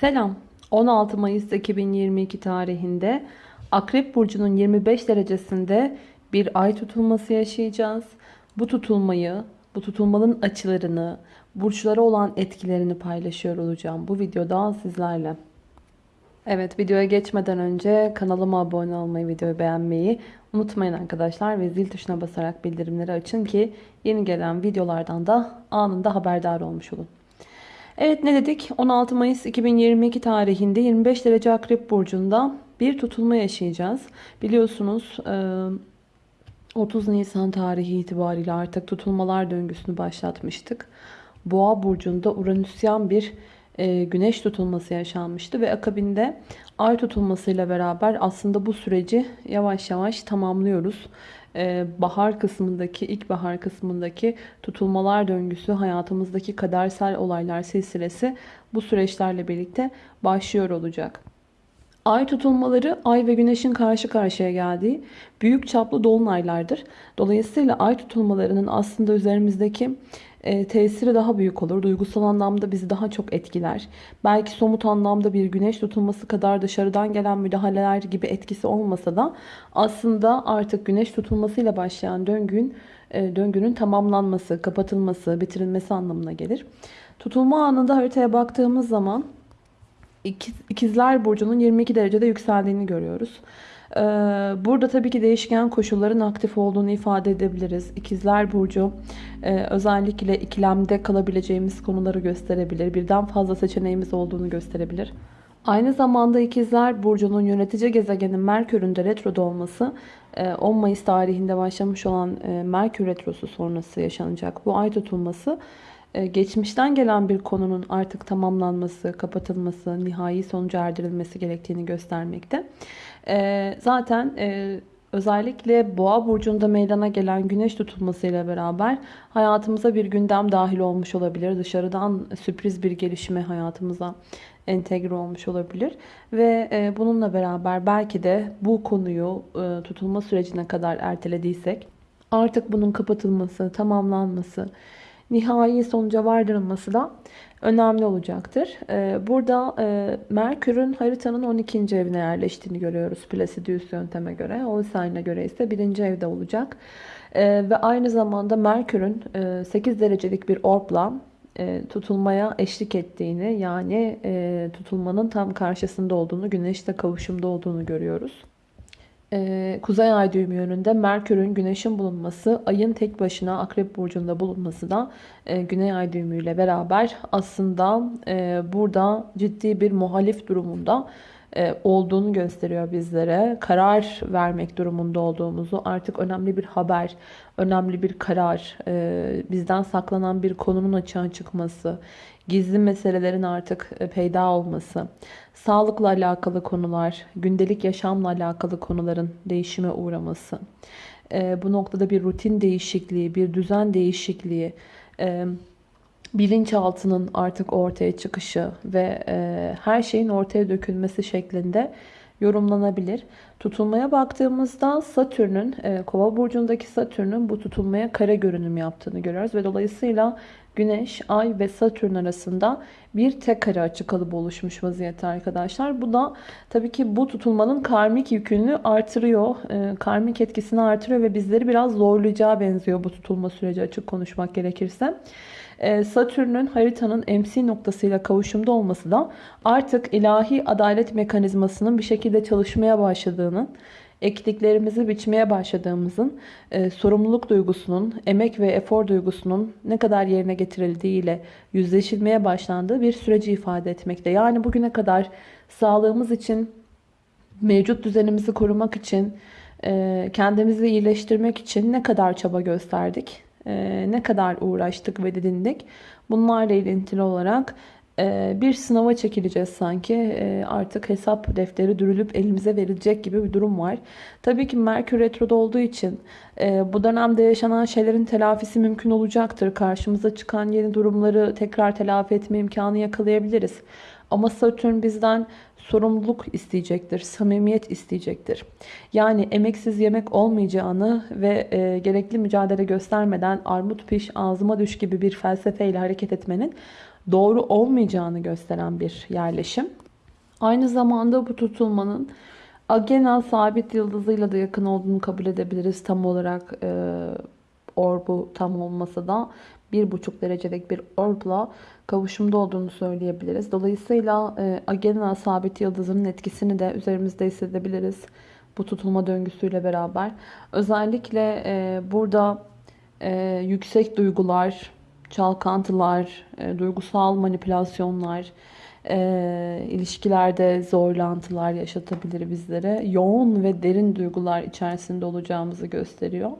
Selam. 16 Mayıs 2022 tarihinde Akrep Burcu'nun 25 derecesinde bir ay tutulması yaşayacağız. Bu tutulmayı, bu tutulmanın açılarını, burçlara olan etkilerini paylaşıyor olacağım bu videoda sizlerle. Evet videoya geçmeden önce kanalıma abone olmayı, videoyu beğenmeyi unutmayın arkadaşlar ve zil tuşuna basarak bildirimleri açın ki yeni gelen videolardan da anında haberdar olmuş olun. Evet ne dedik? 16 Mayıs 2022 tarihinde 25 derece Akrep Burcu'nda bir tutulma yaşayacağız. Biliyorsunuz 30 Nisan tarihi itibariyle artık tutulmalar döngüsünü başlatmıştık. Boğa Burcu'nda Uranüsyen bir güneş tutulması yaşanmıştı ve akabinde ay tutulmasıyla beraber aslında bu süreci yavaş yavaş tamamlıyoruz. Ee, bahar kısmındaki, ilkbahar kısmındaki tutulmalar döngüsü, hayatımızdaki kadersel olaylar silsilesi bu süreçlerle birlikte başlıyor olacak. Ay tutulmaları ay ve güneşin karşı karşıya geldiği büyük çaplı dolunaylardır. Dolayısıyla ay tutulmalarının aslında üzerimizdeki e, tesiri daha büyük olur. Duygusal anlamda bizi daha çok etkiler. Belki somut anlamda bir güneş tutulması kadar dışarıdan gelen müdahaleler gibi etkisi olmasa da aslında artık güneş tutulmasıyla başlayan döngün, e, döngünün tamamlanması, kapatılması, bitirilmesi anlamına gelir. Tutulma anında haritaya baktığımız zaman İkizler Burcu'nun 22 derecede yükseldiğini görüyoruz. Ee, burada tabii ki değişken koşulların aktif olduğunu ifade edebiliriz. İkizler Burcu e, özellikle ikilemde kalabileceğimiz konuları gösterebilir. Birden fazla seçeneğimiz olduğunu gösterebilir. Aynı zamanda İkizler Burcu'nun yönetici gezegenin Merkür'ün de retroda olması 10 e, Mayıs tarihinde başlamış olan e, Merkür retrosu sonrası yaşanacak. Bu ay tutulması geçmişten gelen bir konunun artık tamamlanması, kapatılması, nihai sonuca erdirilmesi gerektiğini göstermekte. E, zaten e, özellikle boğa burcunda meydana gelen güneş tutulmasıyla beraber hayatımıza bir gündem dahil olmuş olabilir. Dışarıdan sürpriz bir gelişme hayatımıza entegre olmuş olabilir. Ve e, bununla beraber belki de bu konuyu e, tutulma sürecine kadar ertelediysek artık bunun kapatılması, tamamlanması, nihai sonuca vardırılması da önemli olacaktır. Ee, burada e, Merkür'ün haritanın 12. evine yerleştiğini görüyoruz Placidius yönteme göre. Olsayne göre ise 1. evde olacak. Ee, ve aynı zamanda Merkür'ün 8 e, derecelik bir orbla e, tutulmaya eşlik ettiğini yani tutulmanın tam karşısında olduğunu, güneşte kavuşumda olduğunu görüyoruz. Ee, Kuzey Ay düğümü yönünde Merkür'ün Güneş'in bulunması, Ay'ın tek başına Akrep Burcu'nda bulunması da e, Güney Ay düğümüyle beraber aslında e, burada ciddi bir muhalif durumunda e, olduğunu gösteriyor bizlere. Karar vermek durumunda olduğumuzu, artık önemli bir haber, önemli bir karar, bizden saklanan bir konunun açığa çıkması, gizli meselelerin artık e, peyda olması, sağlıkla alakalı konular, gündelik yaşamla alakalı konuların değişime uğraması, e, bu noktada bir rutin değişikliği, bir düzen değişikliği, e, bilinçaltının artık ortaya çıkışı ve her şeyin ortaya dökülmesi şeklinde yorumlanabilir. Tutulmaya baktığımızda Satürn'ün, Kova burcundaki Satürn'ün bu tutulmaya kare görünüm yaptığını görüyoruz ve dolayısıyla Güneş, Ay ve Satürn arasında bir tek kare açı kalıbı oluşmuş vaziyette arkadaşlar. Bu da tabii ki bu tutulmanın karmik yükünü artırıyor. E, karmik etkisini artırıyor ve bizleri biraz zorlayacağı benziyor bu tutulma süreci açık konuşmak gerekirse. E, Satürn'ün haritanın MC noktasıyla kavuşumda olması da artık ilahi adalet mekanizmasının bir şekilde çalışmaya başladığını ektiklerimizi biçmeye başladığımızın e, sorumluluk duygusunun, emek ve efor duygusunun ne kadar yerine getirildiğiyle yüzleşilmeye başlandığı bir süreci ifade etmekte. Yani bugüne kadar sağlığımız için, mevcut düzenimizi korumak için, e, kendimizi iyileştirmek için ne kadar çaba gösterdik, e, ne kadar uğraştık ve didindik. Bunlarla ilintili olarak bir sınava çekileceğiz sanki. Ee, artık hesap defteri dürülüp elimize verilecek gibi bir durum var. Tabii ki Merkür Retro'da olduğu için e, bu dönemde yaşanan şeylerin telafisi mümkün olacaktır. Karşımıza çıkan yeni durumları tekrar telafi etme imkanı yakalayabiliriz. Ama Satürn bizden sorumluluk isteyecektir, samimiyet isteyecektir. Yani emeksiz yemek olmayacağını ve e, gerekli mücadele göstermeden armut piş ağzıma düş gibi bir felsefeyle hareket etmenin doğru olmayacağını gösteren bir yerleşim. Aynı zamanda bu tutulmanın Agena sabit yıldızıyla da yakın olduğunu kabul edebiliriz. Tam olarak e, orbu tam olmasa da bir buçuk derecelik bir orbla kavuşumda olduğunu söyleyebiliriz. Dolayısıyla e, Agena sabit yıldızının etkisini de üzerimizde hissedebiliriz. Bu tutulma döngüsüyle beraber. Özellikle e, burada e, yüksek duygular, çalkantılar, e, duygusal manipülasyonlar, e, ilişkilerde zorlantılar yaşatabilir bizlere. Yoğun ve derin duygular içerisinde olacağımızı gösteriyor.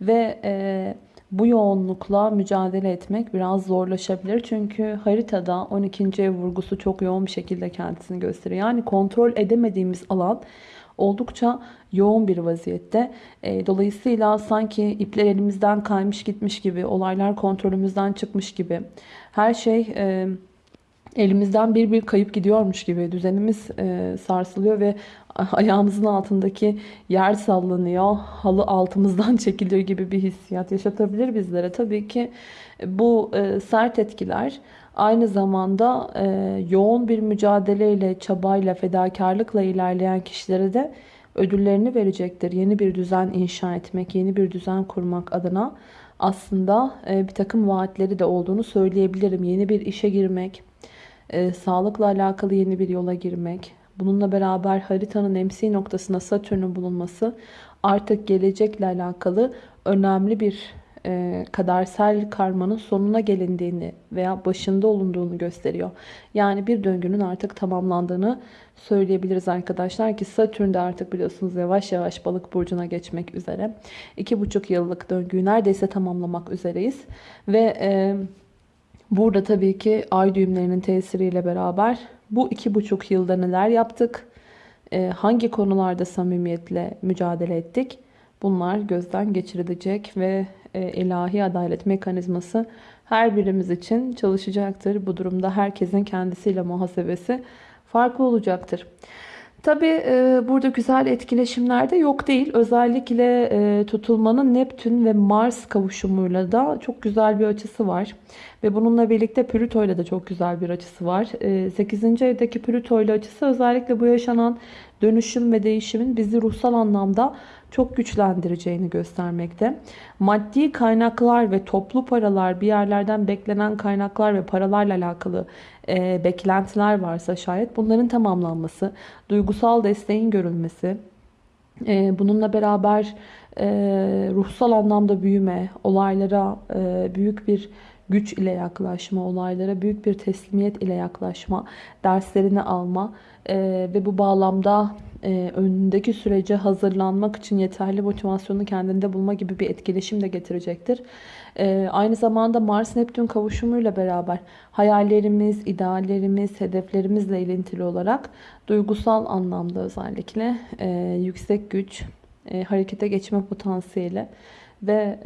Ve e, bu yoğunlukla mücadele etmek biraz zorlaşabilir. Çünkü haritada 12. ev vurgusu çok yoğun bir şekilde kendisini gösteriyor. Yani kontrol edemediğimiz alan oldukça yoğun bir vaziyette. E, dolayısıyla sanki ipler elimizden kaymış gitmiş gibi, olaylar kontrolümüzden çıkmış gibi, her şey e, elimizden bir bir kayıp gidiyormuş gibi düzenimiz e, sarsılıyor ve ayağımızın altındaki yer sallanıyor, halı altımızdan çekiliyor gibi bir hissiyat yaşatabilir bizlere. Tabii ki bu e, sert etkiler aynı zamanda e, yoğun bir mücadeleyle, çabayla, fedakarlıkla ilerleyen kişilere de ödüllerini verecektir. Yeni bir düzen inşa etmek, yeni bir düzen kurmak adına aslında e, bir takım vaatleri de olduğunu söyleyebilirim. Yeni bir işe girmek, e, sağlıkla alakalı yeni bir yola girmek, bununla beraber haritanın MC noktasında Satürn'ün bulunması artık gelecekle alakalı önemli bir e, kadersel karmanın sonuna gelindiğini veya başında olunduğunu gösteriyor. Yani bir döngünün artık tamamlandığını söyleyebiliriz arkadaşlar ki Satürn de artık biliyorsunuz yavaş yavaş balık burcuna geçmek üzere. 2,5 yıllık döngüyü neredeyse tamamlamak üzereyiz. Ve e, burada tabii ki ay düğümlerinin tesiriyle beraber bu 2,5 yılda neler yaptık? E, hangi konularda samimiyetle mücadele ettik? Bunlar gözden geçirilecek ve e, ilahi adalet mekanizması her birimiz için çalışacaktır. Bu durumda herkesin kendisiyle muhasebesi farklı olacaktır. Tabi e, burada güzel etkileşimler de yok değil. Özellikle e, tutulmanın Neptün ve Mars kavuşumuyla da çok güzel bir açısı var. Ve bununla birlikte Plüto ile de çok güzel bir açısı var. E, 8. evdeki Plüto ile açısı özellikle bu yaşanan dönüşüm ve değişimin bizi ruhsal anlamda çok güçlendireceğini göstermekte. Maddi kaynaklar ve toplu paralar bir yerlerden beklenen kaynaklar ve paralarla alakalı e, beklentiler varsa şayet bunların tamamlanması, duygusal desteğin görülmesi, e, bununla beraber e, ruhsal anlamda büyüme, olaylara e, büyük bir güç ile yaklaşma, olaylara büyük bir teslimiyet ile yaklaşma, derslerini alma e, ve bu bağlamda e, önündeki sürece hazırlanmak için yeterli motivasyonu kendinde bulma gibi bir etkileşim de getirecektir. E, aynı zamanda Mars-Neptün kavuşumuyla beraber hayallerimiz, ideallerimiz, hedeflerimizle ilintili olarak duygusal anlamda özellikle e, yüksek güç, e, harekete geçme potansiyeli ve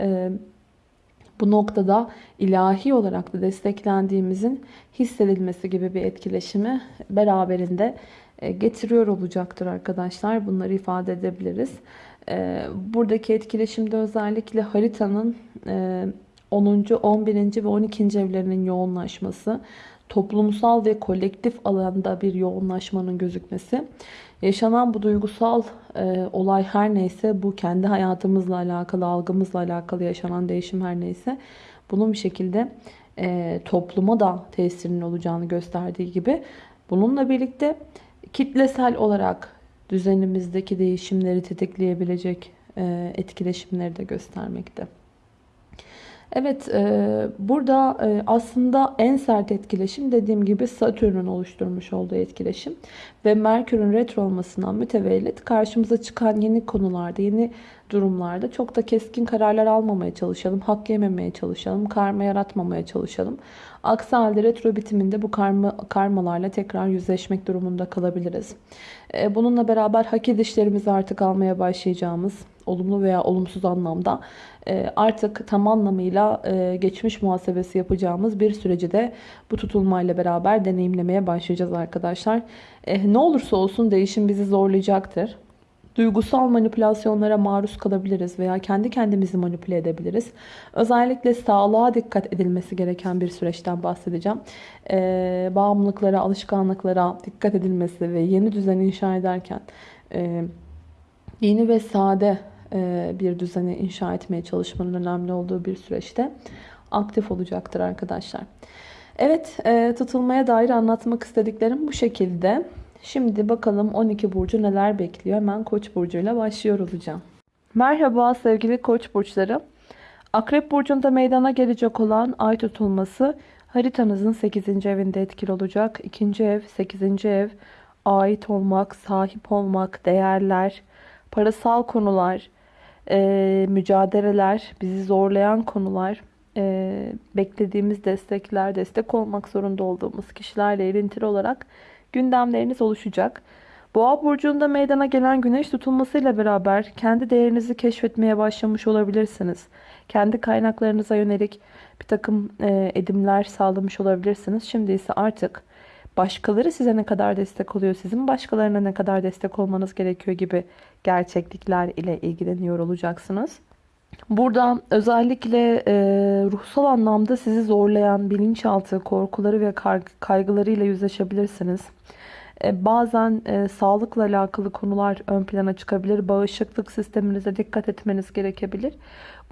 bu noktada ilahi olarak da desteklendiğimizin hissedilmesi gibi bir etkileşimi beraberinde getiriyor olacaktır arkadaşlar. Bunları ifade edebiliriz. E, buradaki etkileşimde özellikle haritanın 10. 11. ve 12. evlerinin yoğunlaşması, toplumsal ve kolektif alanda bir yoğunlaşmanın gözükmesi, yaşanan bu duygusal e, olay her neyse, bu kendi hayatımızla alakalı, algımızla alakalı yaşanan değişim her neyse, bunun bir şekilde e, topluma da tesirinin olacağını gösterdiği gibi, bununla birlikte kitlesel olarak düzenimizdeki değişimleri tetikleyebilecek e, etkileşimleri de göstermekte. Evet e, burada e, aslında en sert etkileşim dediğim gibi Satürn'ün oluşturmuş olduğu etkileşim ve Merkür'ün retro olmasından mütevellit karşımıza çıkan yeni konularda, yeni durumlarda çok da keskin kararlar almamaya çalışalım, hak yememeye çalışalım, karma yaratmamaya çalışalım. Aksi halde retro bitiminde bu karma, karmalarla tekrar yüzleşmek durumunda kalabiliriz. E, bununla beraber hak edişlerimizi artık almaya başlayacağımız, olumlu veya olumsuz anlamda e, artık tam anlamıyla e, geçmiş muhasebesi yapacağımız bir süreci de bu tutulmayla beraber deneyimlemeye başlayacağız arkadaşlar. Ne olursa olsun değişim bizi zorlayacaktır. duygusal manipülasyonlara maruz kalabiliriz veya kendi kendimizi manipüle edebiliriz. Özellikle sağlığa dikkat edilmesi gereken bir süreçten bahsedeceğim. Ee, bağımlılıklara, alışkanlıklara dikkat edilmesi ve yeni düzen inşa ederken e, yeni ve sade e, bir düzeni inşa etmeye çalışmanın önemli olduğu bir süreçte aktif olacaktır arkadaşlar. Evet, e, tutulmaya dair anlatmak istediklerim bu şekilde. Şimdi bakalım 12 burcu neler bekliyor. Hemen Koç burcuyla başlıyor olacağım. Merhaba sevgili Koç burçları. Akrep burcunda meydana gelecek olan ay tutulması haritanızın 8. evinde etkili olacak. 2. ev, 8. ev, ait olmak, sahip olmak, değerler, parasal konular, e, mücadeleler, bizi zorlayan konular, e, beklediğimiz destekler, destek olmak zorunda olduğumuz kişilerle ilintili olarak gündemleriniz oluşacak. Boğa burcunda meydana gelen güneş tutulmasıyla beraber kendi değerinizi keşfetmeye başlamış olabilirsiniz. Kendi kaynaklarınıza yönelik bir takım e, edimler sağlamış olabilirsiniz. Şimdi ise artık başkaları size ne kadar destek oluyor, sizin başkalarına ne kadar destek olmanız gerekiyor gibi gerçeklikler ile ilgileniyor olacaksınız. Burada özellikle e, ruhsal anlamda sizi zorlayan bilinçaltı korkuları ve kaygılarıyla yüzleşebilirsiniz. E, bazen e, sağlıkla alakalı konular ön plana çıkabilir. Bağışıklık sisteminize dikkat etmeniz gerekebilir.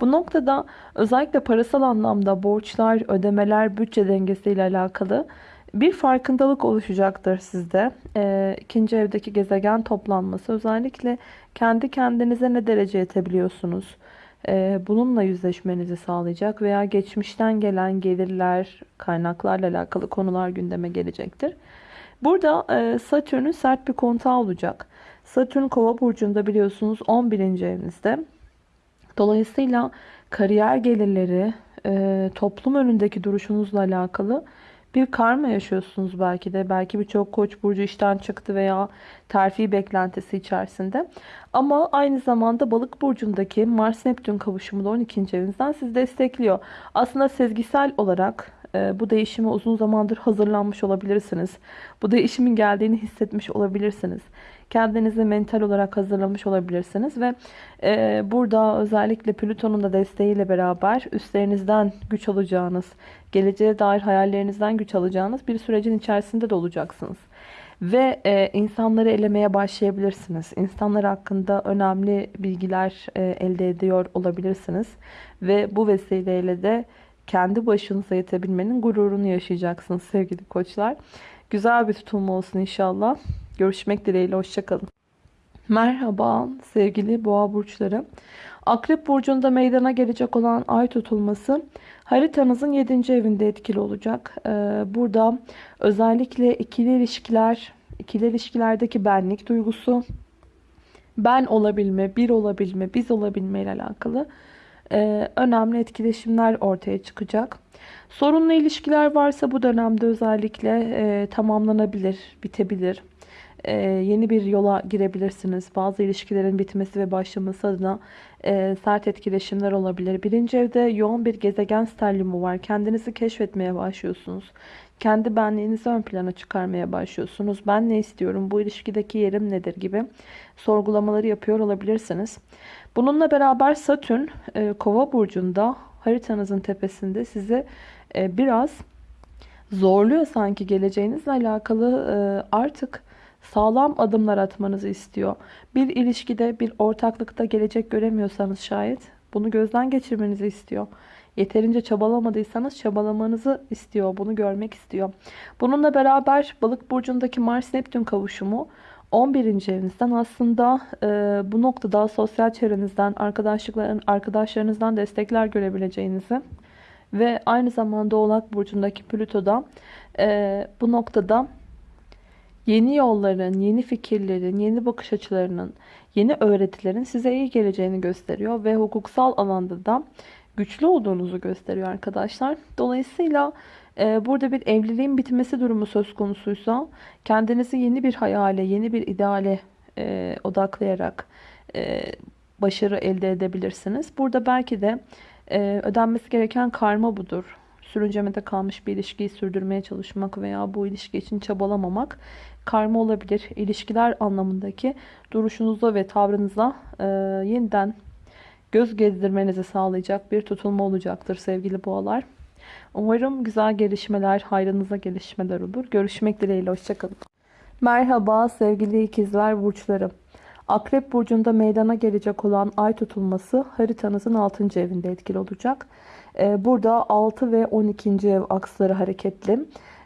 Bu noktada özellikle parasal anlamda borçlar, ödemeler, bütçe dengesiyle alakalı bir farkındalık oluşacaktır sizde. E, ikinci evdeki gezegen toplanması özellikle kendi kendinize ne derece yetebiliyorsunuz? E, bununla yüzleşmenizi sağlayacak veya geçmişten gelen gelirler, kaynaklarla alakalı konular gündeme gelecektir. Burada e, Satürn'ün sert bir kontağı olacak. Satürn kova burcunda biliyorsunuz 11. evinizde. Dolayısıyla kariyer gelirleri, e, toplum önündeki duruşunuzla alakalı bir karma yaşıyorsunuz belki de. Belki birçok koç burcu işten çıktı veya terfi beklentisi içerisinde. Ama aynı zamanda balık burcundaki Mars Neptün kavuşumu da 12. evinizden sizi destekliyor. Aslında sezgisel olarak e, bu değişime uzun zamandır hazırlanmış olabilirsiniz. Bu değişimin geldiğini hissetmiş olabilirsiniz. Kendinizi mental olarak hazırlamış olabilirsiniz ve e, burada özellikle Plüton'un da desteğiyle beraber üstlerinizden güç alacağınız, geleceğe dair hayallerinizden güç alacağınız bir sürecin içerisinde de olacaksınız. Ve e, insanları elemeye başlayabilirsiniz. İnsanlar hakkında önemli bilgiler e, elde ediyor olabilirsiniz. Ve bu vesileyle de kendi başınıza yetebilmenin gururunu yaşayacaksınız sevgili koçlar. Güzel bir tutulma olsun inşallah. Görüşmek dileğiyle. Hoşçakalın. Merhaba sevgili boğa burçları. Akrep burcunda meydana gelecek olan ay tutulması haritanızın 7. evinde etkili olacak. Ee, burada özellikle ikili ilişkiler, ikili ilişkilerdeki benlik duygusu, ben olabilme, bir olabilme, biz olabilme ile alakalı e, önemli etkileşimler ortaya çıkacak. Sorunlu ilişkiler varsa bu dönemde özellikle e, tamamlanabilir, bitebilir. E, yeni bir yola girebilirsiniz. Bazı ilişkilerin bitmesi ve başlaması adına e, sert etkileşimler olabilir. Birinci evde yoğun bir gezegen sterliumu var. Kendinizi keşfetmeye başlıyorsunuz. Kendi benliğinizi ön plana çıkarmaya başlıyorsunuz. Ben ne istiyorum? Bu ilişkideki yerim nedir? gibi sorgulamaları yapıyor olabilirsiniz. Bununla beraber Satürn e, Kova burcunda haritanızın tepesinde size e, biraz zorluyor sanki geleceğinizle alakalı e, artık sağlam adımlar atmanızı istiyor. Bir ilişkide, bir ortaklıkta gelecek göremiyorsanız şayet bunu gözden geçirmenizi istiyor. Yeterince çabalamadıysanız çabalamanızı istiyor. Bunu görmek istiyor. Bununla beraber balık burcundaki Mars Neptün kavuşumu 11. evinizden aslında e, bu noktada sosyal çevrenizden, arkadaşlıkların, arkadaşlarınızdan destekler görebileceğinizi ve aynı zamanda Oğlak Burcu'ndaki Plüto'da e, bu noktada yeni yolların, yeni fikirlerin, yeni bakış açılarının, yeni öğretilerin size iyi geleceğini gösteriyor ve hukuksal alanda da güçlü olduğunuzu gösteriyor arkadaşlar. Dolayısıyla e, burada bir evliliğin bitmesi durumu söz konusuysa kendinizi yeni bir hayale, yeni bir ideale e, odaklayarak e, başarı elde edebilirsiniz. Burada belki de ödenmesi gereken karma budur. sürüncemede kalmış bir ilişkiyi sürdürmeye çalışmak veya bu ilişki için çabalamamak karma olabilir. İlişkiler anlamındaki duruşunuza ve tavrınıza e, yeniden göz gezdirmenizi sağlayacak bir tutulma olacaktır sevgili boğalar. Umarım güzel gelişmeler, hayrınıza gelişmeler olur. Görüşmek dileğiyle. Hoşçakalın. Merhaba sevgili ikizler burçları. Akrep burcunda meydana gelecek olan ay tutulması haritanızın 6. evinde etkili olacak. Ee, burada 6 ve 12. ev aksları hareketli.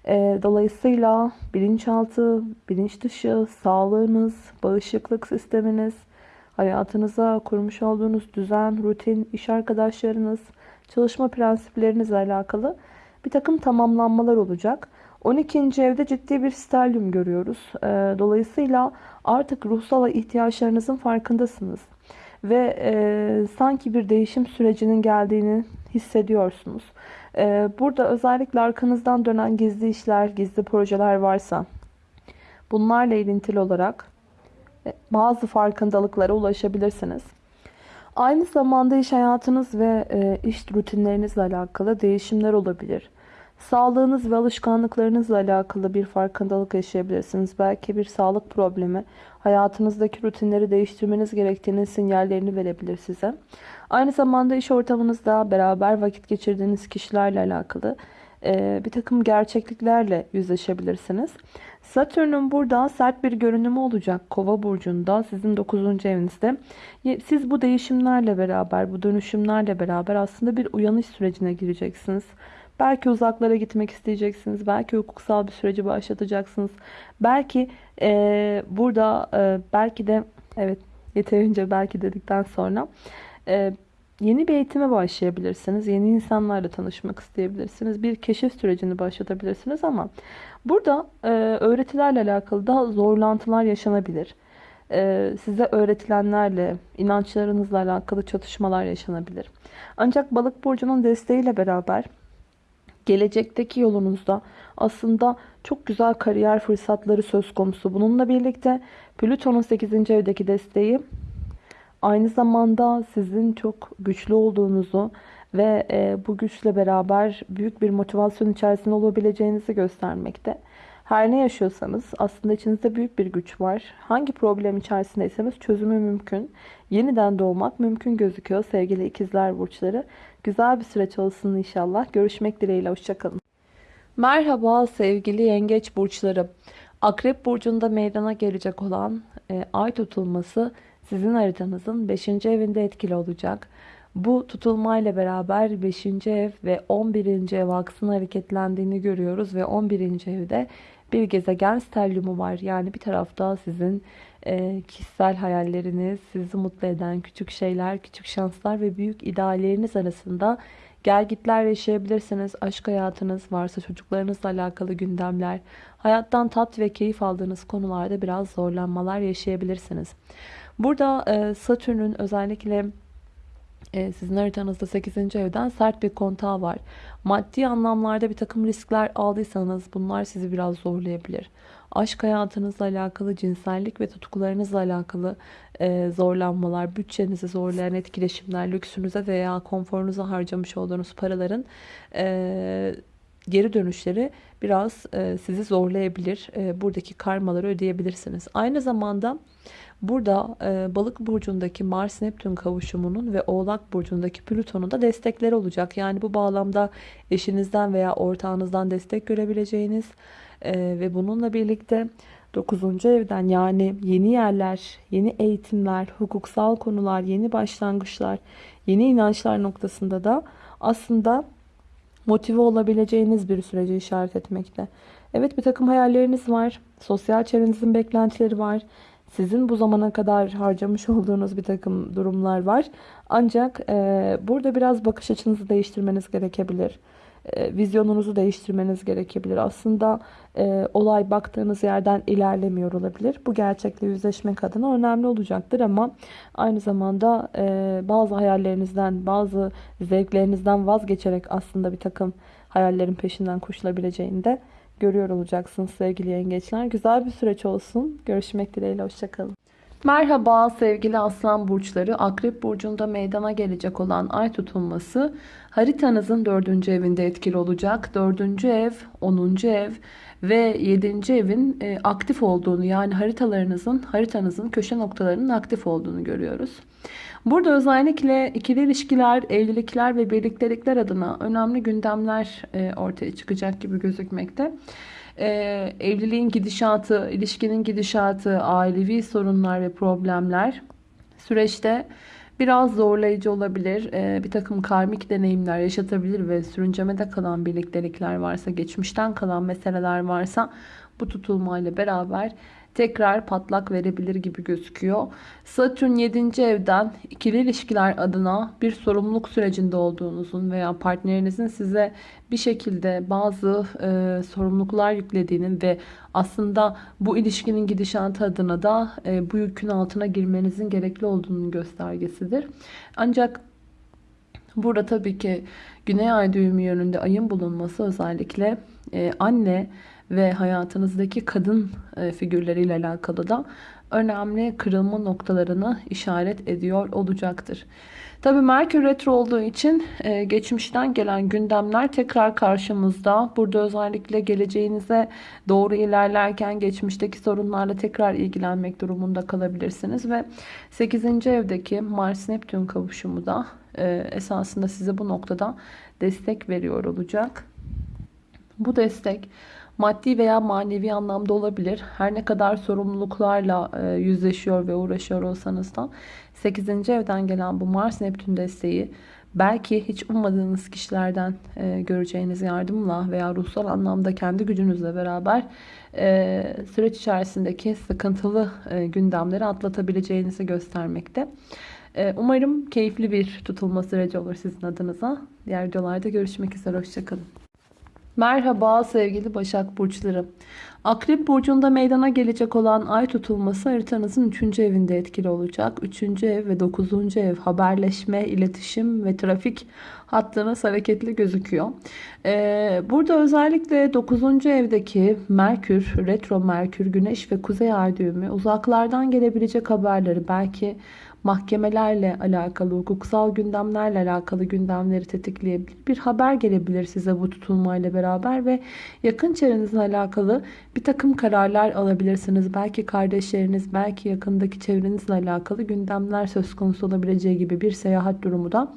Ee, dolayısıyla bilinçaltı, bilinç dışı, sağlığınız, bağışıklık sisteminiz, hayatınıza kurmuş olduğunuz düzen, rutin, iş arkadaşlarınız, çalışma prensiplerinizle alakalı bir takım tamamlanmalar olacak. 12. evde ciddi bir sterlium görüyoruz. Ee, dolayısıyla artık ruhsal ihtiyaçlarınızın farkındasınız. Ve e, sanki bir değişim sürecinin geldiğini hissediyorsunuz. Ee, burada özellikle arkanızdan dönen gizli işler, gizli projeler varsa bunlarla ilintili olarak e, bazı farkındalıklara ulaşabilirsiniz. Aynı zamanda iş hayatınız ve e, iş rutinlerinizle alakalı değişimler olabilir. Sağlığınız ve alışkanlıklarınızla alakalı bir farkındalık yaşayabilirsiniz. Belki bir sağlık problemi hayatınızdaki rutinleri değiştirmeniz gerektiğinin sinyallerini verebilir size. Aynı zamanda iş ortamınızda beraber vakit geçirdiğiniz kişilerle alakalı e, bir takım gerçekliklerle yüzleşebilirsiniz. Satürn'ün burada sert bir görünümü olacak Kova burcunda sizin 9. evinizde. Siz bu değişimlerle beraber, bu dönüşümlerle beraber aslında bir uyanış sürecine gireceksiniz. Belki uzaklara gitmek isteyeceksiniz. Belki hukuksal bir süreci başlatacaksınız. Belki e, burada e, belki de evet yeterince belki dedikten sonra e, yeni bir eğitime başlayabilirsiniz. Yeni insanlarla tanışmak isteyebilirsiniz. Bir keşif sürecini başlatabilirsiniz ama burada e, öğretilerle alakalı da zorlantılar yaşanabilir. E, size öğretilenlerle, inançlarınızla alakalı çatışmalar yaşanabilir. Ancak balık burcunun desteğiyle beraber gelecekteki yolunuzda aslında çok güzel kariyer fırsatları söz konusu. Bununla birlikte Plüton'un 8. evdeki desteği aynı zamanda sizin çok güçlü olduğunuzu ve e, bu güçle beraber büyük bir motivasyon içerisinde olabileceğinizi göstermekte. Her ne yaşıyorsanız aslında içinizde büyük bir güç var. Hangi problem içerisindeyseniz çözümü mümkün. Yeniden doğmak mümkün gözüküyor sevgili ikizler burçları. Güzel bir süreç olsun inşallah. Görüşmek dileğiyle. Hoşçakalın. Merhaba sevgili yengeç burçları. Akrep burcunda meydana gelecek olan e, ay tutulması sizin haritanızın 5. evinde etkili olacak. Bu tutulmayla beraber 5. ev ve 11. ev aksın hareketlendiğini görüyoruz ve 11. evde bir gezegen sterliumu var. Yani bir tarafta sizin e, kişisel hayalleriniz, sizi mutlu eden küçük şeyler, küçük şanslar ve büyük idealleriniz arasında gelgitler yaşayabilirsiniz. Aşk hayatınız varsa çocuklarınızla alakalı gündemler, hayattan tat ve keyif aldığınız konularda biraz zorlanmalar yaşayabilirsiniz. Burada e, Satürn'ün özellikle e, sizin haritanızda 8. evden sert bir kontağı var. Maddi anlamlarda bir takım riskler aldıysanız bunlar sizi biraz zorlayabilir. Aşk hayatınızla alakalı, cinsellik ve tutkularınızla alakalı e, zorlanmalar, bütçenizi zorlayan etkileşimler, lüksünüze veya konforunuza harcamış olduğunuz paraların e, geri dönüşleri biraz e, sizi zorlayabilir. E, buradaki karmaları ödeyebilirsiniz. Aynı zamanda Burada e, balık burcundaki Mars-Neptün kavuşumunun ve oğlak burcundaki Plüton'un da destekleri olacak. Yani bu bağlamda eşinizden veya ortağınızdan destek görebileceğiniz e, ve bununla birlikte 9. evden yani yeni yerler, yeni eğitimler, hukuksal konular, yeni başlangıçlar, yeni inançlar noktasında da aslında motive olabileceğiniz bir süreci işaret etmekte. Evet bir takım hayalleriniz var. Sosyal çevrenizin beklentileri var. Sizin bu zamana kadar harcamış olduğunuz bir takım durumlar var. Ancak e, burada biraz bakış açınızı değiştirmeniz gerekebilir. E, vizyonunuzu değiştirmeniz gerekebilir. Aslında e, olay baktığınız yerden ilerlemiyor olabilir. Bu gerçekle yüzleşmek adına önemli olacaktır ama aynı zamanda e, bazı hayallerinizden, bazı zevklerinizden vazgeçerek aslında bir takım hayallerin peşinden koşulabileceğini de görüyor olacaksınız sevgili yengeçler. Güzel bir süreç olsun. Görüşmek dileğiyle. Hoşçakalın. Merhaba sevgili aslan burçları. Akrep burcunda meydana gelecek olan ay tutulması haritanızın dördüncü evinde etkili olacak. Dördüncü ev, onuncu ev ve yedinci evin e, aktif olduğunu yani haritalarınızın, haritanızın köşe noktalarının aktif olduğunu görüyoruz. Burada özellikle ikili ilişkiler, evlilikler ve birliktelikler adına önemli gündemler e, ortaya çıkacak gibi gözükmekte e, evliliğin gidişatı, ilişkinin gidişatı, ailevi sorunlar ve problemler süreçte biraz zorlayıcı olabilir. E, bir takım karmik deneyimler yaşatabilir ve sürüncemede kalan birliktelikler varsa, geçmişten kalan meseleler varsa bu tutulmayla beraber tekrar patlak verebilir gibi gözüküyor. Satürn 7. evden ikili ilişkiler adına bir sorumluluk sürecinde olduğunuzun veya partnerinizin size bir şekilde bazı e, sorumluluklar yüklediğinin ve aslında bu ilişkinin gidişatı adına da e, bu yükün altına girmenizin gerekli olduğunun göstergesidir. Ancak burada tabii ki Güney Ay düğümü yönünde ayın bulunması özellikle e, anne ve hayatınızdaki kadın e, figürleriyle alakalı da önemli kırılma noktalarını işaret ediyor olacaktır. Tabi Merkür Retro olduğu için e, geçmişten gelen gündemler tekrar karşımızda. Burada özellikle geleceğinize doğru ilerlerken geçmişteki sorunlarla tekrar ilgilenmek durumunda kalabilirsiniz. Ve 8. evdeki Mars-Neptün kavuşumu da e, esasında size bu noktada destek veriyor olacak. Bu destek maddi veya manevi anlamda olabilir. Her ne kadar sorumluluklarla e, yüzleşiyor ve uğraşıyor olsanız da 8. evden gelen bu Mars Neptün desteği belki hiç ummadığınız kişilerden e, göreceğiniz yardımla veya ruhsal anlamda kendi gücünüzle beraber e, süreç içerisindeki sıkıntılı gündemleri atlatabileceğinizi göstermekte. Umarım keyifli bir tutulma süreci olur sizin adınıza. Diğer videolarda görüşmek üzere. Hoşçakalın. Merhaba sevgili Başak Burçları. Akrep Burcu'nda meydana gelecek olan ay tutulması haritanızın 3. evinde etkili olacak. 3. ev ve 9. ev haberleşme, iletişim ve trafik hattınız hareketli gözüküyor. Ee, burada özellikle 9. evdeki Merkür, Retro Merkür, Güneş ve Kuzey Ay düğümü uzaklardan gelebilecek haberleri belki mahkemelerle alakalı, hukuksal gündemlerle alakalı gündemleri tetikleyebilir. Bir haber gelebilir size bu tutulmayla beraber ve yakın çevrenizle alakalı bir takım kararlar alabilirsiniz. Belki kardeşleriniz, belki yakındaki çevrenizle alakalı gündemler söz konusu olabileceği gibi bir seyahat durumu da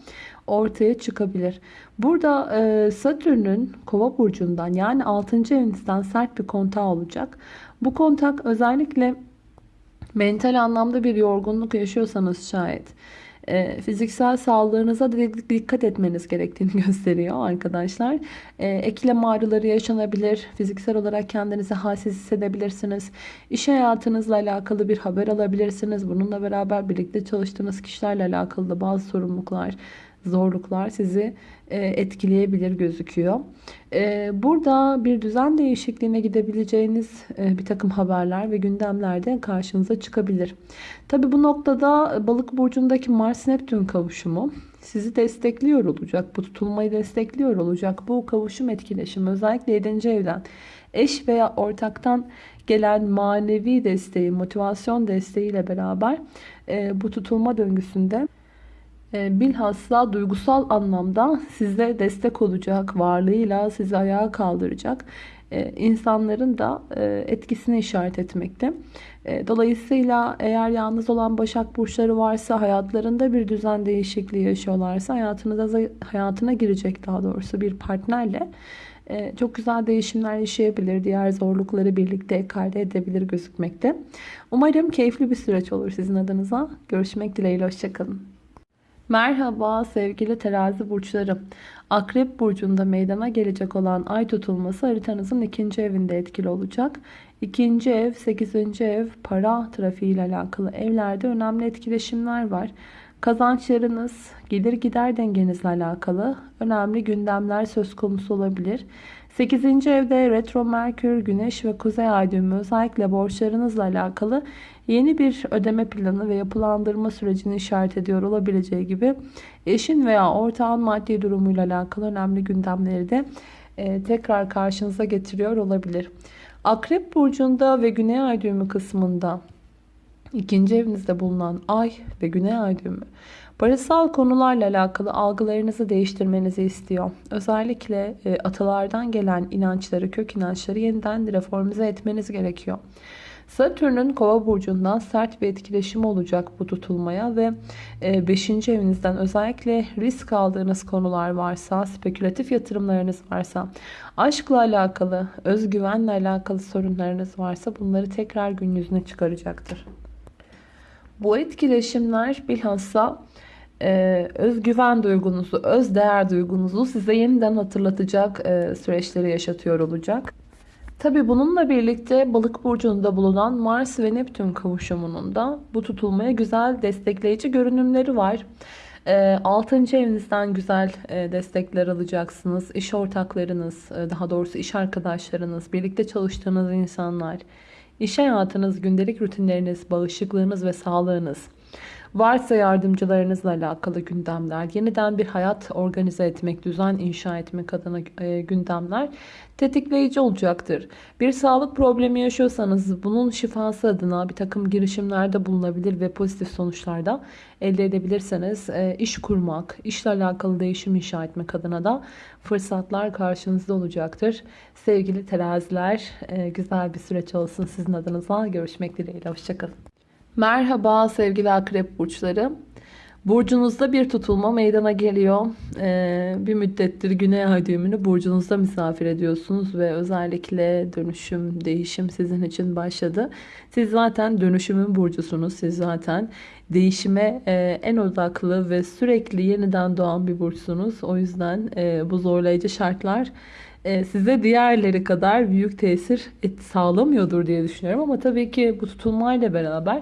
ortaya çıkabilir. Burada e, Satürn'ün kova burcundan yani 6. evinizden sert bir kontağı olacak. Bu kontak özellikle mental anlamda bir yorgunluk yaşıyorsanız şayet e, fiziksel sağlığınıza dikkat etmeniz gerektiğini gösteriyor arkadaşlar. E, eklem ağrıları yaşanabilir. Fiziksel olarak kendinizi halsiz hissedebilirsiniz. İş hayatınızla alakalı bir haber alabilirsiniz. Bununla beraber birlikte çalıştığınız kişilerle alakalı da bazı sorumluluklar zorluklar sizi e, etkileyebilir gözüküyor. E, burada bir düzen değişikliğine gidebileceğiniz e, bir takım haberler ve gündemlerde karşınıza çıkabilir. Tabi bu noktada balık burcundaki Mars-Neptün kavuşumu sizi destekliyor olacak. Bu tutulmayı destekliyor olacak. Bu kavuşum etkileşimi özellikle 7. evden eş veya ortaktan gelen manevi desteği, motivasyon desteğiyle beraber bu tutulma döngüsünde bilhassa duygusal anlamda size destek olacak, varlığıyla sizi ayağa kaldıracak e, insanların da e, etkisini işaret etmekte. Dolayısıyla eğer yalnız olan Başak Burçları varsa, hayatlarında bir düzen değişikliği yaşıyorlarsa, hayatınıza, hayatına girecek daha doğrusu bir partnerle çok güzel değişimler yaşayabilir. Diğer zorlukları birlikte ekarte edebilir gözükmekte. Umarım keyifli bir süreç olur sizin adınıza. Görüşmek dileğiyle. Hoşçakalın. Merhaba sevgili terazi burçları. Akrep burcunda meydana gelecek olan ay tutulması haritanızın ikinci evinde etkili olacak. İkinci ev, sekizinci ev, para trafiği ile alakalı evlerde önemli etkileşimler var. Kazançlarınız, gelir gider dengenizle alakalı önemli gündemler söz konusu olabilir. 8. evde retro merkür, güneş ve kuzey ay düğümü özellikle borçlarınızla alakalı yeni bir ödeme planı ve yapılandırma sürecini işaret ediyor olabileceği gibi eşin veya ortağın maddi durumuyla alakalı önemli gündemleri de e, tekrar karşınıza getiriyor olabilir. Akrep burcunda ve güney ay düğümü kısmında ikinci evinizde bulunan ay ve güney ay düğümü parasal konularla alakalı algılarınızı değiştirmenizi istiyor. Özellikle e, atalardan gelen inançları, kök inançları yeniden reformize etmeniz gerekiyor. Satürn'ün kova burcundan sert bir etkileşim olacak bu tutulmaya ve 5. E, evinizden özellikle risk aldığınız konular varsa, spekülatif yatırımlarınız varsa, aşkla alakalı, özgüvenle alakalı sorunlarınız varsa bunları tekrar gün yüzüne çıkaracaktır. Bu etkileşimler bilhassa e, özgüven duygunuzu, öz değer duygunuzu size yeniden hatırlatacak e, süreçleri yaşatıyor olacak. Tabi bununla birlikte balık burcunda bulunan Mars ve Neptün kavuşumunun da bu tutulmaya güzel destekleyici görünümleri var. 6. E, evinizden güzel e, destekler alacaksınız. İş ortaklarınız, e, daha doğrusu iş arkadaşlarınız, birlikte çalıştığınız insanlar, iş hayatınız, gündelik rutinleriniz, bağışıklığınız ve sağlığınız Varsa yardımcılarınızla alakalı gündemler, yeniden bir hayat organize etmek, düzen inşa etmek adına e, gündemler tetikleyici olacaktır. Bir sağlık problemi yaşıyorsanız bunun şifası adına bir takım girişimlerde bulunabilir ve pozitif sonuçlarda elde edebilirseniz e, iş kurmak, işle alakalı değişim inşa etmek adına da fırsatlar karşınızda olacaktır. Sevgili teraziler e, güzel bir süreç olsun sizin adınıza. Görüşmek dileğiyle. Hoşçakalın. Merhaba sevgili akrep burçları. Burcunuzda bir tutulma meydana geliyor. Ee, bir müddettir güney ay düğümünü burcunuzda misafir ediyorsunuz ve özellikle dönüşüm, değişim sizin için başladı. Siz zaten dönüşümün burcusunuz. Siz zaten değişime e, en odaklı ve sürekli yeniden doğan bir burçsunuz. O yüzden e, bu zorlayıcı şartlar size diğerleri kadar büyük tesir et, sağlamıyordur diye düşünüyorum. Ama tabii ki bu tutulmayla beraber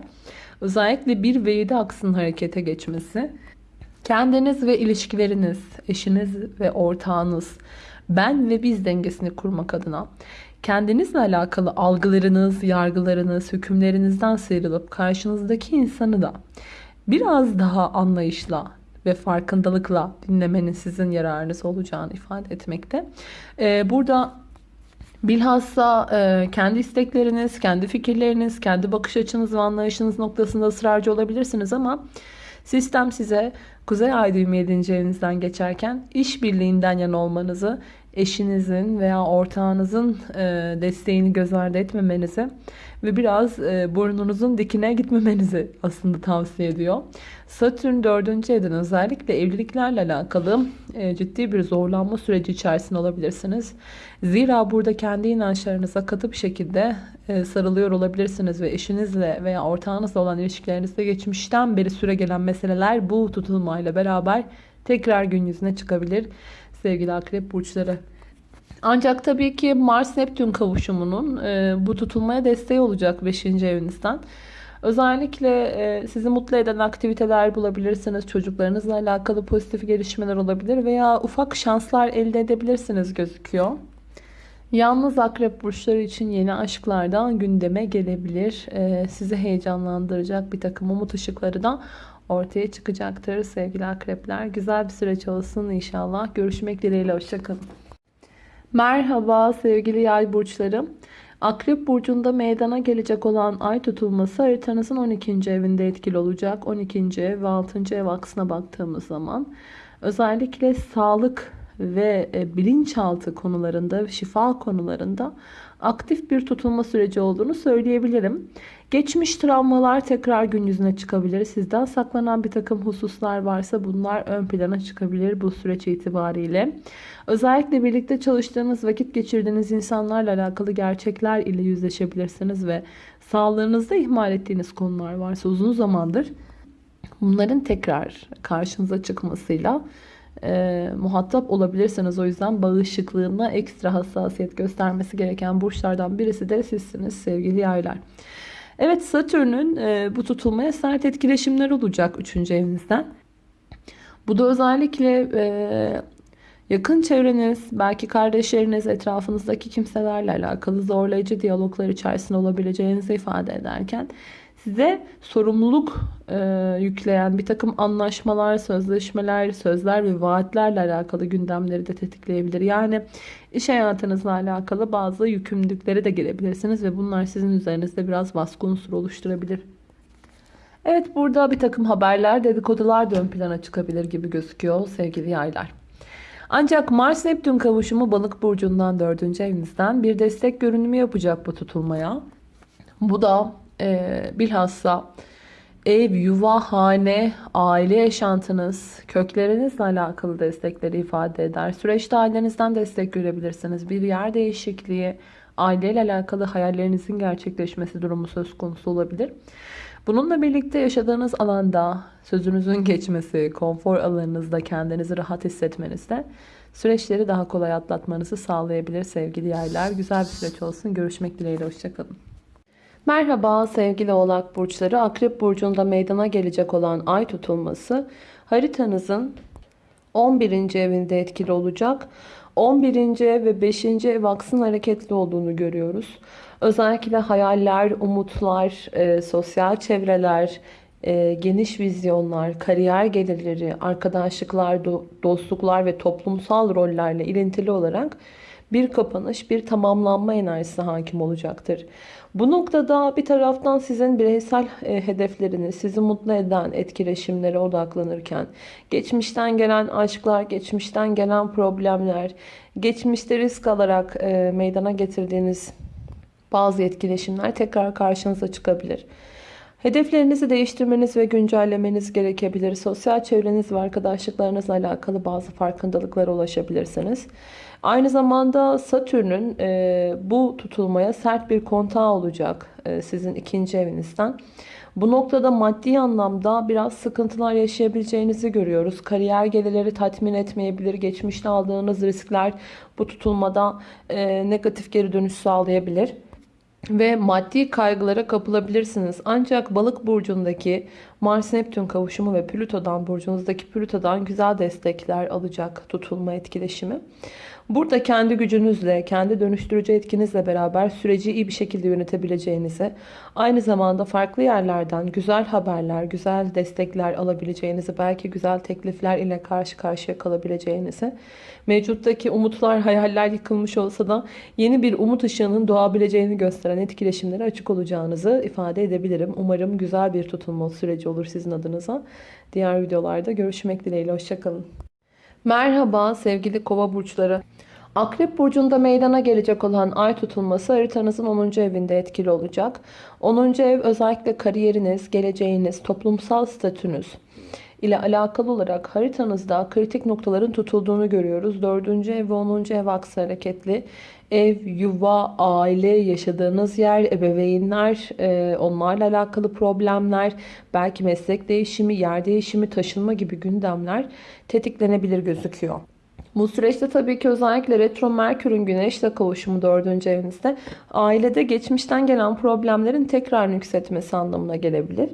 özellikle 1 ve 7 aksının harekete geçmesi kendiniz ve ilişkileriniz, eşiniz ve ortağınız, ben ve biz dengesini kurmak adına kendinizle alakalı algılarınız, yargılarınız, hükümlerinizden sıyrılıp karşınızdaki insanı da biraz daha anlayışla, ve farkındalıkla dinlemenin sizin yararınız olacağını ifade etmekte. Ee, burada bilhassa e, kendi istekleriniz, kendi fikirleriniz, kendi bakış açınız ve anlayışınız noktasında ısrarcı olabilirsiniz ama sistem size Kuzey Ay düğümü 7. evinizden geçerken işbirliğinden yana olmanızı, eşinizin veya ortağınızın e, desteğini göz ardı etmemenizi ve biraz e, burnunuzun dikine gitmemenizi aslında tavsiye ediyor. Satürn 4. evden özellikle evliliklerle alakalı e, ciddi bir zorlanma süreci içerisinde olabilirsiniz. Zira burada kendi inançlarınıza katı bir şekilde sarılıyor olabilirsiniz ve eşinizle veya ortağınızla olan ilişkilerinizde geçmişten beri süre gelen meseleler bu tutulmayla beraber tekrar gün yüzüne çıkabilir sevgili akrep burçları. Ancak tabii ki Mars-Neptün kavuşumunun e, bu tutulmaya desteği olacak 5. evinizden. Özellikle e, sizi mutlu eden aktiviteler bulabilirsiniz. Çocuklarınızla alakalı pozitif gelişmeler olabilir veya ufak şanslar elde edebilirsiniz gözüküyor. Yalnız akrep burçları için yeni aşklardan gündeme gelebilir. E, sizi heyecanlandıracak bir takım umut ışıkları da ortaya çıkacaktır sevgili akrepler. Güzel bir süreç olsun inşallah. Görüşmek dileğiyle. Hoşçakalın. Merhaba sevgili yay burçlarım. Akrep burcunda meydana gelecek olan ay tutulması haritanızın 12. evinde etkili olacak. 12. ev ve 6. ev aksına baktığımız zaman özellikle sağlık ve e, bilinçaltı konularında, şifa konularında aktif bir tutulma süreci olduğunu söyleyebilirim. Geçmiş travmalar tekrar gün yüzüne çıkabilir. Sizden saklanan bir takım hususlar varsa bunlar ön plana çıkabilir bu süreç itibariyle. Özellikle birlikte çalıştığınız, vakit geçirdiğiniz insanlarla alakalı gerçekler ile yüzleşebilirsiniz ve sağlığınızda ihmal ettiğiniz konular varsa uzun zamandır bunların tekrar karşınıza çıkmasıyla e, muhatap olabilirsiniz. O yüzden bağışıklığına ekstra hassasiyet göstermesi gereken burçlardan birisi de sizsiniz sevgili yaylar. Evet Satürn'ün e, bu tutulmaya sert etkileşimler olacak 3. evinizden. Bu da özellikle e, yakın çevreniz, belki kardeşleriniz, etrafınızdaki kimselerle alakalı zorlayıcı diyaloglar içerisinde olabileceğinizi ifade ederken size sorumluluk e, yükleyen bir takım anlaşmalar, sözleşmeler, sözler ve vaatlerle alakalı gündemleri de tetikleyebilir. Yani iş hayatınızla alakalı bazı yükümlülüklere de gelebilirsiniz ve bunlar sizin üzerinizde biraz baskı unsuru oluşturabilir. Evet burada bir takım haberler, dedikodular da ön plana çıkabilir gibi gözüküyor sevgili yaylar. Ancak Mars Neptün kavuşumu balık burcundan 4. evinizden bir destek görünümü yapacak bu tutulmaya. Bu da e, bilhassa ev, yuva, hane, aile yaşantınız, köklerinizle alakalı destekleri ifade eder. Süreçte ailenizden destek görebilirsiniz. Bir yer değişikliği, aileyle alakalı hayallerinizin gerçekleşmesi durumu söz konusu olabilir. Bununla birlikte yaşadığınız alanda sözünüzün geçmesi, konfor alanınızda kendinizi rahat hissetmenizde süreçleri daha kolay atlatmanızı sağlayabilir sevgili yaylar. Güzel bir süreç olsun. Görüşmek dileğiyle. Hoşçakalın. Merhaba sevgili oğlak burçları. Akrep burcunda meydana gelecek olan ay tutulması haritanızın 11. evinde etkili olacak. 11. ev ve 5. ev aksın hareketli olduğunu görüyoruz. Özellikle hayaller, umutlar, e, sosyal çevreler, e, geniş vizyonlar, kariyer gelirleri, arkadaşlıklar, do- dostluklar ve toplumsal rollerle ilintili olarak bir kapanış, bir tamamlanma enerjisi hakim olacaktır. Bu noktada bir taraftan sizin bireysel e, hedefleriniz, sizi mutlu eden etkileşimlere odaklanırken, geçmişten gelen aşklar, geçmişten gelen problemler, geçmişte risk alarak e, meydana getirdiğiniz bazı etkileşimler tekrar karşınıza çıkabilir. Hedeflerinizi değiştirmeniz ve güncellemeniz gerekebilir. Sosyal çevreniz ve arkadaşlıklarınızla alakalı bazı farkındalıklara ulaşabilirsiniz. Aynı zamanda Satürn'ün e, bu tutulmaya sert bir kontağı olacak e, sizin ikinci evinizden. Bu noktada maddi anlamda biraz sıkıntılar yaşayabileceğinizi görüyoruz. Kariyer gelirleri tatmin etmeyebilir. Geçmişte aldığınız riskler bu tutulmada e, negatif geri dönüş sağlayabilir ve maddi kaygılara kapılabilirsiniz. Ancak balık burcundaki Mars Neptün kavuşumu ve Plüto'dan burcunuzdaki Plüto'dan güzel destekler alacak tutulma etkileşimi. Burada kendi gücünüzle, kendi dönüştürücü etkinizle beraber süreci iyi bir şekilde yönetebileceğinizi, aynı zamanda farklı yerlerden güzel haberler, güzel destekler alabileceğinizi, belki güzel teklifler ile karşı karşıya kalabileceğinizi, mevcuttaki umutlar, hayaller yıkılmış olsa da yeni bir umut ışığının doğabileceğini gösteren etkileşimlere açık olacağınızı ifade edebilirim. Umarım güzel bir tutulma süreci olur sizin adınıza. Diğer videolarda görüşmek dileğiyle. Hoşçakalın. Merhaba sevgili kova burçları. Akrep burcunda meydana gelecek olan ay tutulması haritanızın 10. evinde etkili olacak. 10. ev özellikle kariyeriniz, geleceğiniz, toplumsal statünüz ile alakalı olarak haritanızda kritik noktaların tutulduğunu görüyoruz. 4. ev ve 10. ev aksı hareketli. Ev, yuva, aile, yaşadığınız yer, ebeveynler, e, onlarla alakalı problemler, belki meslek değişimi, yer değişimi, taşınma gibi gündemler tetiklenebilir gözüküyor. Bu süreçte tabii ki özellikle retro Merkür'ün güneşle kavuşumu 4. evinizde ailede geçmişten gelen problemlerin tekrar yükseltmesi anlamına gelebilir.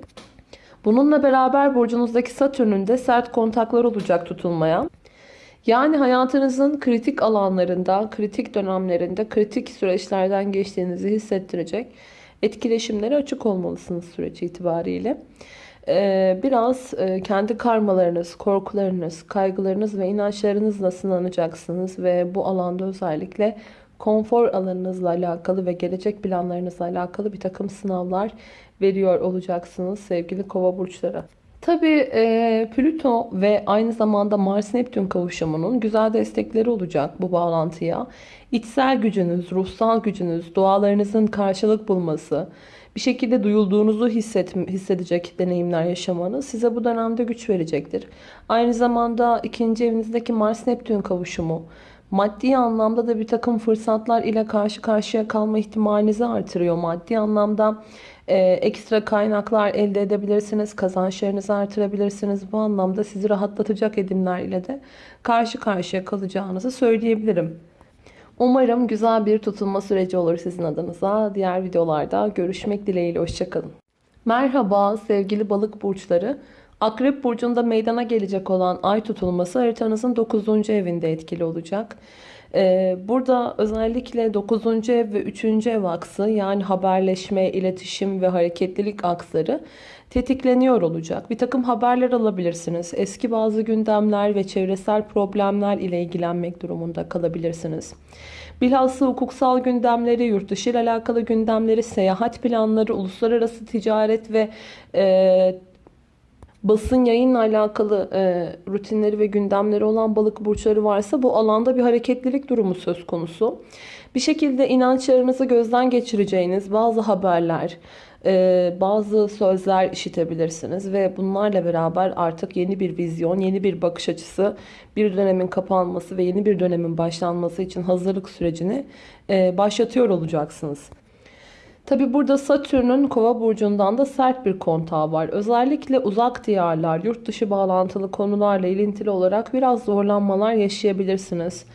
Bununla beraber burcunuzdaki Satürn'ün de sert kontaklar olacak tutulmaya. Yani hayatınızın kritik alanlarında, kritik dönemlerinde, kritik süreçlerden geçtiğinizi hissettirecek etkileşimlere açık olmalısınız süreç itibariyle. Ee, biraz e, kendi karmalarınız, korkularınız, kaygılarınız ve inançlarınızla sınanacaksınız ve bu alanda özellikle konfor alanınızla alakalı ve gelecek planlarınızla alakalı bir takım sınavlar veriyor olacaksınız sevgili kova burçları. Tabii e, Plüto ve aynı zamanda Mars-Neptün kavuşumunun güzel destekleri olacak bu bağlantıya. İçsel gücünüz, ruhsal gücünüz, dualarınızın karşılık bulması, bir şekilde duyulduğunuzu hisset, hissedecek deneyimler yaşamanız size bu dönemde güç verecektir. Aynı zamanda ikinci evinizdeki Mars-Neptün kavuşumu, maddi anlamda da bir takım fırsatlar ile karşı karşıya kalma ihtimalinizi artırıyor. Maddi anlamda e, ekstra kaynaklar elde edebilirsiniz, kazançlarınızı artırabilirsiniz. Bu anlamda sizi rahatlatacak edimler ile de karşı karşıya kalacağınızı söyleyebilirim. Umarım güzel bir tutulma süreci olur sizin adınıza. Diğer videolarda görüşmek dileğiyle. Hoşçakalın. Merhaba sevgili balık burçları. Akrep burcunda meydana gelecek olan ay tutulması haritanızın 9. evinde etkili olacak. Ee, burada özellikle 9. ev ve 3. ev aksı yani haberleşme, iletişim ve hareketlilik aksları tetikleniyor olacak. Bir takım haberler alabilirsiniz. Eski bazı gündemler ve çevresel problemler ile ilgilenmek durumunda kalabilirsiniz. Bilhassa hukuksal gündemleri, yurt dışı ile alakalı gündemleri, seyahat planları, uluslararası ticaret ve e, basın yayınla alakalı e, rutinleri ve gündemleri olan balık burçları varsa bu alanda bir hareketlilik durumu söz konusu. Bir şekilde inançlarınızı gözden geçireceğiniz bazı haberler, e, bazı sözler işitebilirsiniz ve bunlarla beraber artık yeni bir vizyon, yeni bir bakış açısı, bir dönemin kapanması ve yeni bir dönemin başlanması için hazırlık sürecini e, başlatıyor olacaksınız. Tabi burada Satürn'ün kova burcundan da sert bir kontağı var. Özellikle uzak diyarlar, yurt dışı bağlantılı konularla ilintili olarak biraz zorlanmalar yaşayabilirsiniz.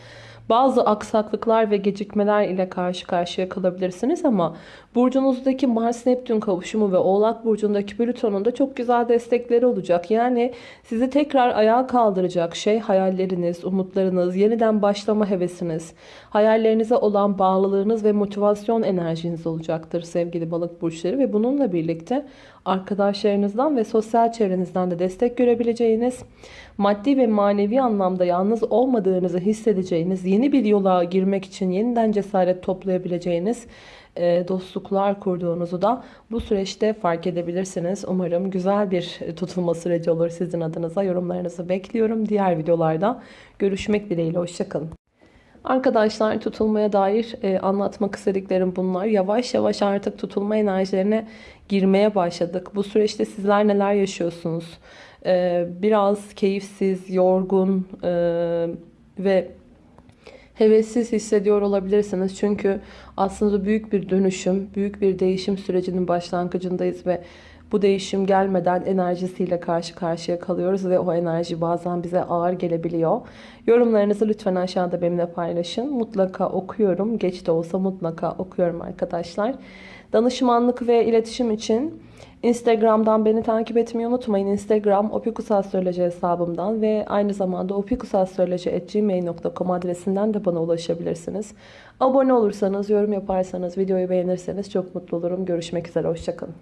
Bazı aksaklıklar ve gecikmeler ile karşı karşıya kalabilirsiniz ama burcunuzdaki Mars-Neptün kavuşumu ve Oğlak burcundaki Plüton'un da çok güzel destekleri olacak. Yani sizi tekrar ayağa kaldıracak şey hayalleriniz, umutlarınız, yeniden başlama hevesiniz, hayallerinize olan bağlılığınız ve motivasyon enerjiniz olacaktır sevgili balık burçları ve bununla birlikte arkadaşlarınızdan ve sosyal çevrenizden de destek görebileceğiniz, maddi ve manevi anlamda yalnız olmadığınızı hissedeceğiniz, yeni bir yola girmek için yeniden cesaret toplayabileceğiniz e, dostluklar kurduğunuzu da bu süreçte fark edebilirsiniz. Umarım güzel bir tutulma süreci olur sizin adınıza. Yorumlarınızı bekliyorum. Diğer videolarda görüşmek dileğiyle. Hoşçakalın. Arkadaşlar tutulmaya dair e, anlatmak istediklerim bunlar. Yavaş yavaş artık tutulma enerjilerine girmeye başladık. Bu süreçte sizler neler yaşıyorsunuz? E, biraz keyifsiz, yorgun e, ve hevessiz hissediyor olabilirsiniz. Çünkü aslında büyük bir dönüşüm, büyük bir değişim sürecinin başlangıcındayız ve bu değişim gelmeden enerjisiyle karşı karşıya kalıyoruz ve o enerji bazen bize ağır gelebiliyor. Yorumlarınızı lütfen aşağıda benimle paylaşın. Mutlaka okuyorum. Geç de olsa mutlaka okuyorum arkadaşlar. Danışmanlık ve iletişim için Instagram'dan beni takip etmeyi unutmayın. Instagram opikusastroloji hesabımdan ve aynı zamanda opikusastroloji.gmail.com adresinden de bana ulaşabilirsiniz. Abone olursanız, yorum yaparsanız, videoyu beğenirseniz çok mutlu olurum. Görüşmek üzere, hoşçakalın.